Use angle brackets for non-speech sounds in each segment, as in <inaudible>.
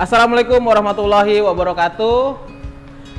Assalamualaikum warahmatullahi wabarakatuh.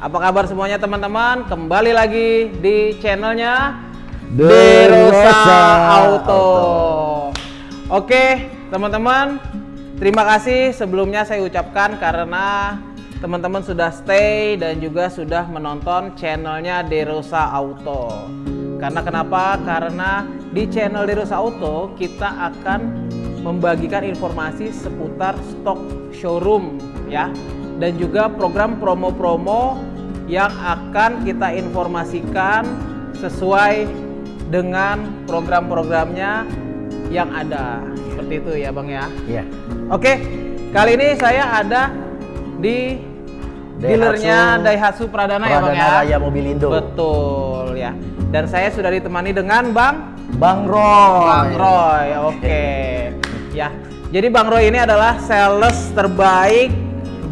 Apa kabar semuanya teman-teman? Kembali lagi di channelnya Derosa Auto. Oke, teman-teman, terima kasih sebelumnya saya ucapkan karena teman-teman sudah stay dan juga sudah menonton channelnya Derosa Auto. Karena kenapa? Karena di channel Derosa Auto kita akan membagikan informasi seputar stok showroom ya dan juga program promo-promo yang akan kita informasikan sesuai dengan program-programnya yang ada seperti itu ya bang ya Iya. oke kali ini saya ada di dealernya Daihatsu Pradana, ya bang ya Pradana Raya Mobilindo. betul ya dan saya sudah ditemani dengan bang Bang Roy. Bang Roy, oke. <laughs> Ya, jadi Bang Roy ini adalah sales terbaik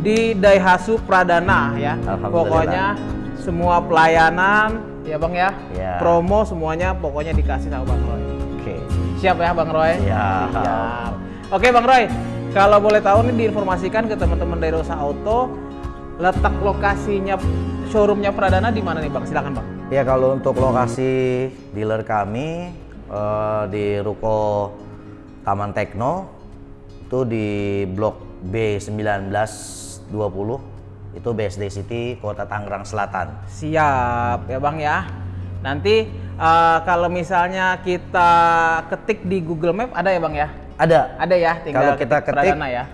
di Daihatsu Pradana ya. Pokoknya semua pelayanan ya Bang ya. Ya. Promo semuanya pokoknya dikasih sama Bang Roy. Oke. Siap ya Bang Roy? Siap. Siap. Oke Bang Roy, kalau boleh tahu nih diinformasikan ke teman-teman dari Rosa Auto letak lokasinya showroomnya Pradana di mana nih Bang? Silakan Bang. Ya kalau untuk lokasi dealer kami eh, di Ruko Taman Tekno itu di Blok B1920 itu BSD City Kota Tangerang Selatan. Siap ya Bang ya. Nanti eh, kalau misalnya kita ketik di Google Map ada ya Bang ya? Ada Ada ya, tinggal Kalau kita ketik, Pradana ya.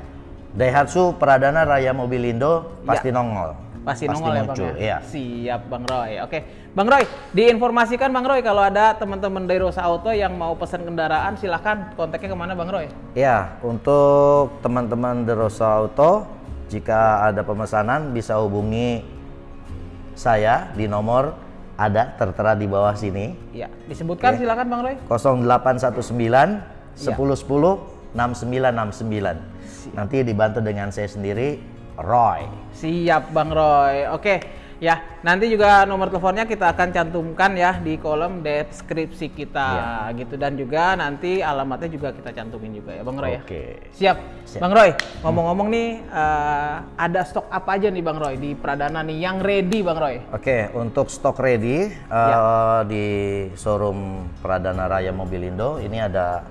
Daihatsu Pradana Raya Mobilindo pasti Ya. nongol. Pasti nongol ya Bang ya. Iya. Siap Bang Roy. Oke, Bang Roy, diinformasikan Bang Roy kalau ada teman-teman dari Rosa Auto yang mau pesan kendaraan silahkan kontaknya ke mana Bang Roy? Ya, untuk teman-teman The Rosa Auto, jika ada pemesanan bisa hubungi saya di nomor ada tertera di bawah sini Ya, disebutkan Oke. silakan Bang Roy. 0819 Ya. 1010 6969. Nanti dibantu dengan saya sendiri Roy. Siap Bang Roy. Oke, ya nanti juga nomor teleponnya kita akan cantumkan ya di kolom deskripsi kita gitu dan juga nanti alamatnya juga kita cantumin juga ya Bang Roy ya. Oke. Siap. Siap. Bang Roy, ngomong-ngomong nih eh, ada stok apa aja nih Bang Roy di Pradana nih yang ready Bang Roy? Oke, untuk stok ready eh, Ya. di showroom Pradana Raya Mobilindo ini ada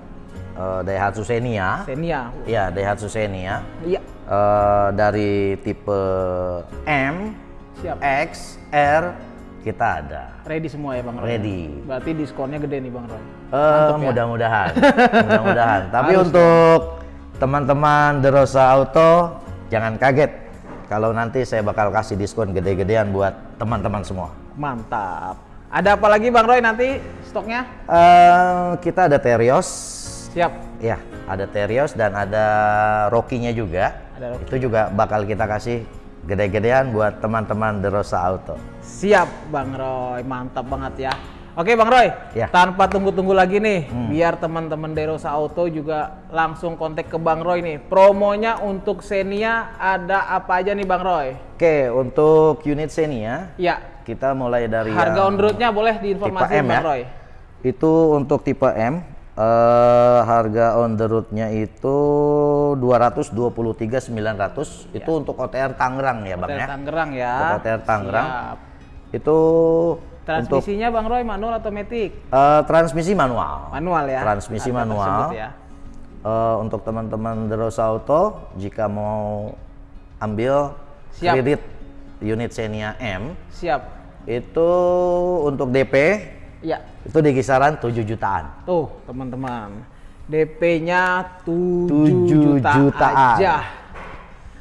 eh, Daihatsu Xenia. Xenia. Ya, Daihatsu Xenia. Iya. Eh, dari tipe M, Siap. X, R kita ada. Ready semua ya Bang Roy? Ready. Berarti diskonnya gede nih Bang Roy. Eh, ya. mudah-mudahan, <laughs> mudah-mudahan. Tapi Harus untuk teman-teman Derosa Auto jangan kaget kalau nanti saya bakal kasih diskon gede-gedean buat teman-teman semua. Mantap. Ada apa lagi Bang Roy nanti stoknya? Eh, kita ada Terios, Siap. ya, ada Terios dan ada Rocky-nya juga. Ada. Itu juga bakal kita kasih gede-gedean buat teman-teman Derosa Auto. Siap Bang Roy, mantap banget ya. Oke Bang Roy, Ya. tanpa tunggu-tunggu lagi nih, Hmm. biar teman-teman Derosa Auto juga langsung kontak ke Bang Roy nih. Promonya untuk Xenia ada apa aja nih Bang Roy? Oke, untuk unit Xenia Ya, kita mulai dari harga on roadnya boleh diinformasikan Bang ya. Roy. Itu untuk tipe M eh, harga on the road-nya itu 223.900 itu untuk OTR Tangerang ya Bang Dari ya. Tangerang ya. Untuk OTR Tangerang. Siap. Itu untuk Transmisinya Bang Roy manual atau matic? eh, transmisi manual. Manual ya. Transmisi Harga manual. tersebut ya. Eh, untuk teman-teman Derosa Auto jika mau ambil Siap. kredit unit Xenia M Siap. itu untuk DP Ya, itu di kisaran 7 jutaan. tuh teman-teman. DP-nya 7 7 juta jutaan. aja.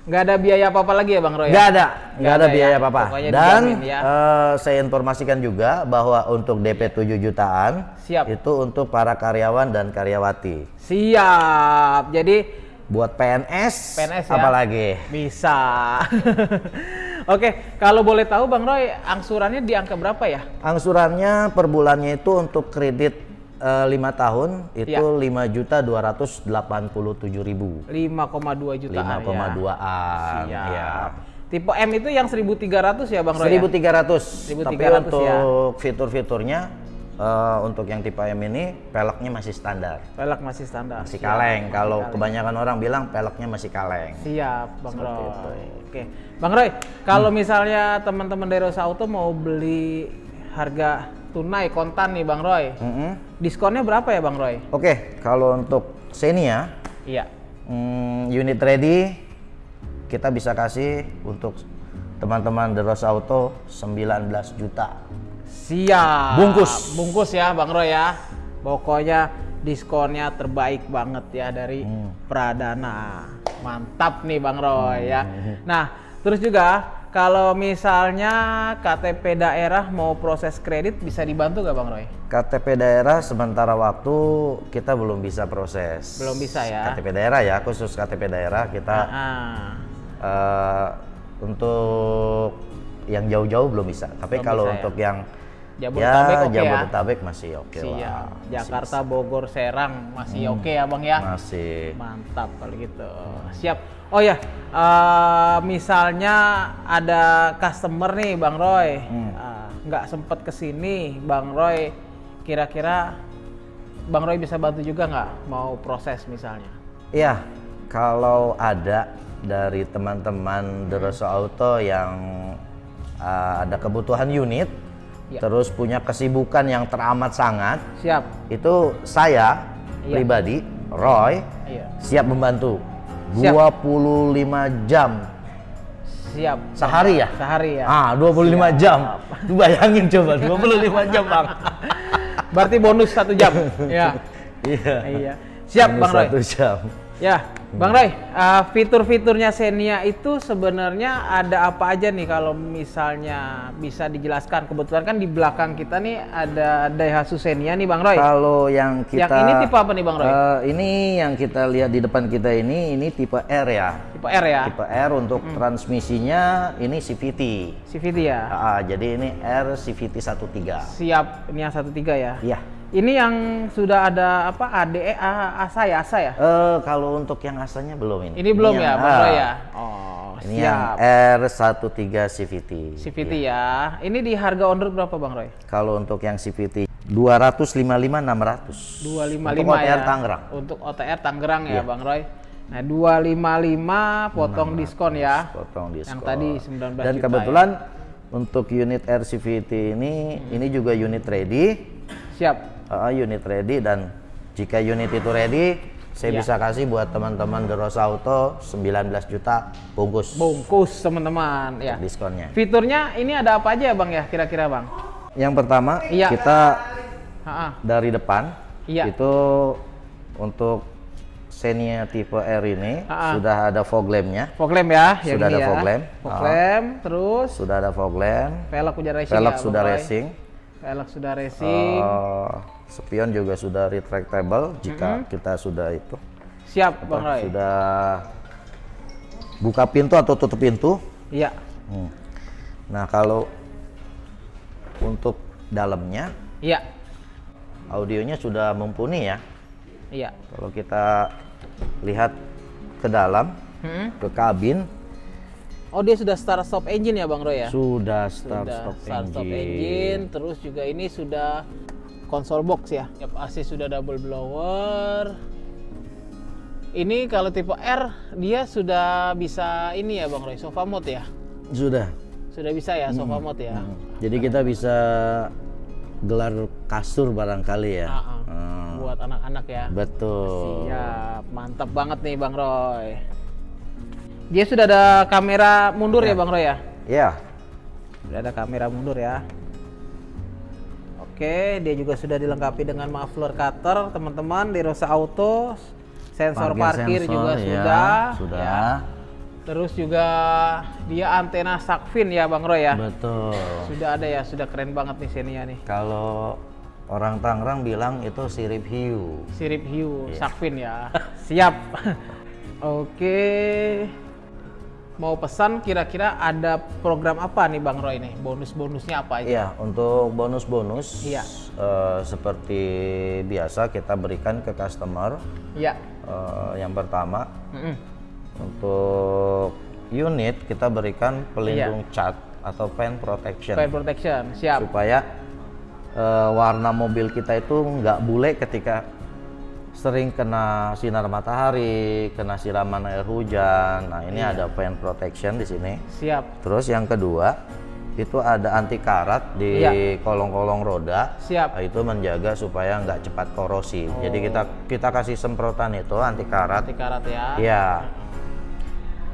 Nggak ada biaya apa-apa lagi ya Bang Roy? Nggak ada, nggak ada ada biaya ya, apa-apa. pokoknya Dan ya. eh, saya informasikan juga bahwa untuk DP 7 jutaan Siap. itu untuk para karyawan dan karyawati. Siap. Jadi Buat PNS, PNS ya. apalagi? bisa. <laughs> Oke, kalau boleh tahu Bang Roy, angsurannya di angka berapa ya? Angsurannya per bulannya itu untuk kredit eh, lima tahun itu Ya. lima juta dua ratus delapan puluh tujuh ribu. 5,2 jutaan Lima koma ya. duaan. Siap. Ya. Tipe M itu yang 1300 ya Bang Roy? ya? 1300. 1300 Tapi ya. untuk fitur-fiturnya eh, untuk yang tipe M ini peleknya masih standar, Pelek masih standar. masih Siap, kaleng. masih Kalau kaleng. kebanyakan orang bilang peleknya masih kaleng. Siap, Bang Seperti Roy. itu. Oke. Bang Roy, kalau misalnya teman-teman dari Rosa Auto mau beli harga tunai kontan nih Bang Roy. Mm-mm. Diskonnya berapa ya Bang Roy? Oke, kalau untuk Xenia Iya. Hmm, unit ready kita bisa kasih untuk teman-teman The Rose Auto 19 juta. Siap. Bungkus. Bungkus ya Bang Roy ya. Pokoknya diskonnya terbaik banget ya dari Hmm. Pradana. Mantap nih Bang Roy ya. Hmm. Nah, terus juga kalau misalnya KTP daerah mau proses kredit bisa dibantu gak Bang Roy? KTP daerah sementara waktu kita belum bisa proses. Belum bisa ya. KTP daerah ya, khusus KTP daerah kita Ah, eh, untuk yang jauh-jauh belum bisa. Tapi Belum kalau bisa ya. untuk yang Jabodetabek ya, oke ya? Jabodetabek masih oke siap. lah. Masih Jakarta, Bogor, Serang masih Hmm. oke ya Bang ya? masih. Mantap kalau gitu. Siap. Oh ya, eh, misalnya ada customer nih Bang Roy, Hmm. eh, nggak sempet ke sini, Bang Roy, kira-kira Bang Roy bisa bantu juga nggak mau proses misalnya? Iya, kalau ada dari teman-teman The Rosso Auto yang uh, ada kebutuhan unit, Ya. terus punya kesibukan yang teramat sangat, Siap. itu saya Iya. pribadi, Roy, Iya. siap membantu. Siap. 25 jam Siap. sehari ya? Sehari ya. Ah, 25 Siap. jam. <laughs> Lu bayangin coba, <laughs> 25 jam, Bang. Berarti bonus satu jam. <laughs> ya. Iya. Iya. Siap Minus Bang Roy. Satu jam. Ya, Bang Roy, uh, fitur-fiturnya Xenia itu sebenarnya ada apa aja nih kalau misalnya bisa dijelaskan? Kebetulan kan di belakang kita nih ada Daihatsu Xenia nih Bang Roy. Kalau yang kita Yang ini tipe apa nih Bang Roy? Eh, ini yang kita lihat di depan kita ini ini tipe R ya. tipe R ya, Tipe R untuk transmisinya ini CVT. CVT ya. Ah, jadi ini R CVT 13. Siap, ini yang 13 ya. Iya. Ini yang sudah ada apa ADE A- ASA ya, ASA ya? Eh kalau untuk yang asalnya belum ini. Ini belum ya, yang- Bang ah, ya? Oh, Ini yang siap. R13 CVT. CVT ya. Ini di harga on road berapa Bang Roy? Kalau untuk yang CVT 255 600. 255 Untuk ya. OTR Tangerang. Untuk OTR Tangerang ya, Iya. Bang Roy. Nah, 255 potong diskon ya. potong diskon. Yang tadi 19 Dan juta kebetulan untuk unit RCVT ini ini juga unit ready, Siap. Uh, unit ready dan jika unit itu ready, saya Ya. bisa kasih buat teman-teman The Rose Auto 19 juta bungkus Bungkus teman-teman ya. diskonnya. Fiturnya ini ada apa aja ya, Bang ya? Kira-kira, Bang? Yang pertama Iya. kita Ha-ha. dari depan Iya. itu untuk Xenia tipe R ini Ah, ah. sudah ada fog lampnya, Fog lamp ya, Sudah ada ya. fog lamp. Fog lamp, terus sudah ada fog lamp, velg sudah racing velg ya, sudah racing. Velg sudah racing. Eh, spion juga sudah retractable jika kita sudah itu Siap, Bang Roy. sudah buka pintu atau tutup pintu. Iya. Hmm. Nah kalau untuk dalamnya Iya. audionya sudah mumpuni ya. Iya. Kalau kita lihat ke dalam Hmm. ke kabin Oh, dia sudah start stop engine ya, Bang Roy ya? sudah start sudah stop start stop engine. engine terus juga ini sudah konsol box ya Yap, AC sudah double blower ini kalau tipe R dia sudah bisa ini ya Bang Roy sofa mode ya Sudah. sudah bisa ya sofa mode ya Hmm. Jadi kita bisa gelar kasur barangkali ya. Ah, ah. Hmm. buat anak-anak ya Betul. Siap, mantap banget nih Bang Roy. Dia sudah ada kamera mundur ya Bang Roy ya? Ya. Sudah ada kamera mundur ya. Oke, dia juga sudah dilengkapi dengan muffler cutter, teman-teman di Rosa Auto. Sensor parkir, sensor, juga ya, sudah. Sudah. ya. Terus juga dia antena Sakfin ya Bang Roy ya. Betul. Sudah ada ya, sudah keren banget nih Xenia nih. Kalau orang Tangerang bilang itu sirip hiu. Sirip hiu Iya. Sakfin ya. Siap. <laughs> Oke. Mau pesan kira-kira ada program apa nih Bang Roy nih? Bonus-bonusnya apa aja? Iya, untuk bonus-bonus Iya. eh, seperti biasa kita berikan ke customer. Iya. Eh, yang pertama Mm-mm. untuk unit kita berikan pelindung Iya. cat atau pen protection Fire protection, siap. supaya eh, warna mobil kita itu nggak bule ketika sering kena sinar matahari, kena siraman air hujan. Nah, ini ada paint protection di sini. Siap. Terus yang kedua, itu ada anti karat di Iya. kolong-kolong roda. Siap. Nah, itu menjaga supaya nggak cepat korosi. Jadi kita kita kasih semprotan itu anti karat. Anti karat ya. Iya.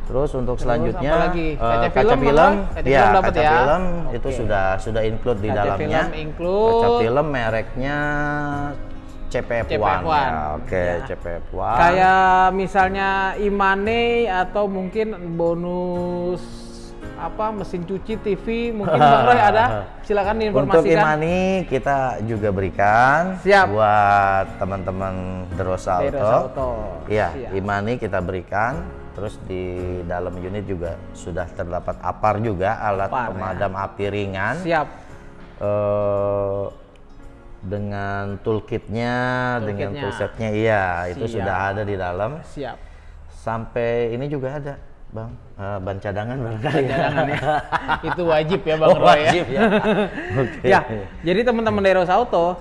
Terus untuk selanjutnya apa lagi? eh, Kaca kaca film, film, apa? Kaca ya film kaca ya? film itu Oke. sudah sudah include di Kaca dalamnya. film include. Kaca film mereknya CPF, One. One. Ya, Oke, Ya. CPF One. Kayak misalnya Imane atau mungkin bonus apa mesin cuci TV mungkin Bang Roy <laughs> ada silakan Untuk diinformasikan Imani kita juga berikan Siap. buat teman-teman Derosa Auto. Auto. Iya. Imani kita berikan. Terus di dalam unit juga sudah terdapat APAR juga alat APAR, ya. pemadam api ringan. siap eh dengan toolkitnya, dengan Toolkitnya. toolsetnya, iya itu Siap. sudah ada di dalam. siap Sampai ini juga ada, bang, Eh, ban cadangan barangkali. ya. Jangan <laughs> ya. itu wajib ya Bang Oh, Roy ya wajib ya. <laughs> Oke. ya jadi teman-teman Deros Auto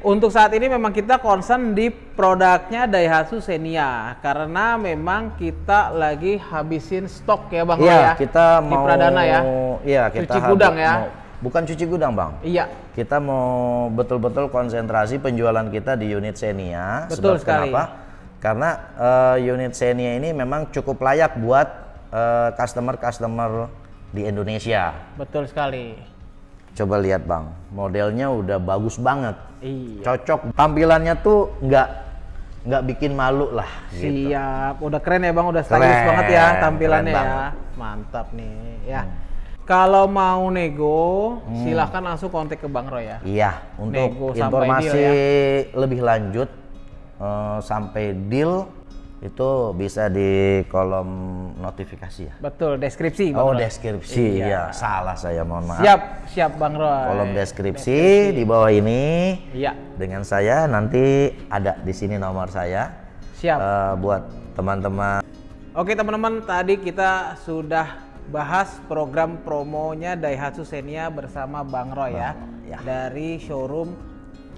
untuk saat ini memang kita concern di produknya Daihatsu Xenia karena memang kita lagi habisin stok ya Bang Roy Iya, ya kita di mau Pradana ya Iya, kita Cuci habis- gudang ya. mau- bukan cuci gudang, Bang. iya Kita mau betul-betul konsentrasi penjualan kita di unit Xenia. Betul Sebab sekali. Kenapa? Karena eh, unit Xenia ini memang cukup layak buat eh, customer-customer di Indonesia. betul sekali Coba lihat bang, modelnya udah bagus banget, iya cocok. Tampilannya tuh nggak nggak bikin malu lah. Gitu. Siap, udah keren ya bang, udah stylish Keren, banget ya tampilannya ya. Mantap nih ya. Kalau mau nego, silahkan langsung kontak ke Bang Roy ya. Iya, untuk Nego informasi deal lebih lanjut eh, sampai deal itu bisa di kolom notifikasi ya. Betul, deskripsi. Bang Oh Roy. deskripsi Iya. ya salah saya mohon maaf. Siap, siap Bang Roy. Kolom deskripsi, di bawah ini Iya, dengan saya nanti ada di sini nomor saya siap. Eh, buat teman-teman Oke teman-teman, tadi kita sudah bahas program promonya Daihatsu Xenia bersama Bang Roy ya, ya. dari showroom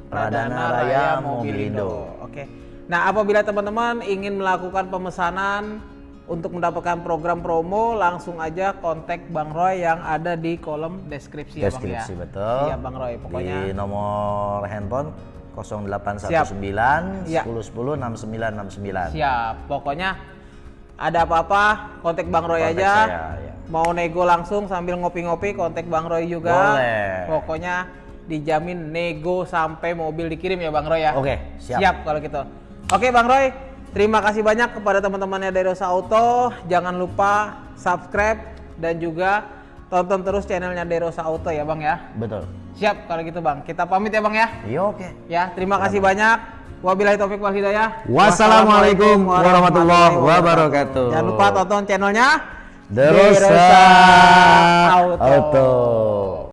Pradana Raya Raya Mobilindo. Mobilindo. Oke. Nah, apabila teman-teman ingin melakukan pemesanan untuk mendapatkan program promo, langsung aja kontak Bang Roy yang ada di kolom deskripsi, deskripsi ya Bang ya. betul. Iya Bang Roy, pokoknya di nomor handphone 0819 Iya. 1010 6969. siap. Pokoknya ada apa-apa kontak Bang Roy Kontak aja. saya, ya. Mau nego langsung sambil ngopi-ngopi kontak Bang Roy juga. Boleh. Pokoknya dijamin nego sampai mobil dikirim ya Bang Roy ya. Oke, siap. kalau gitu. Oke Bang Roy, terima kasih banyak kepada teman-temannya dari Rosa Auto. Jangan lupa subscribe dan juga tonton terus channelnya Derosa Auto ya Bang ya. Betul. Siap kalau gitu Bang. Kita pamit ya Bang ya. Iya oke. Ya, terima kasih banyak. Wabillahi taufik wal hidayah. Wassalamualaikum warahmatullahi wabarakatuh. Jangan lupa tonton channelnya Derosa Auto. Auto.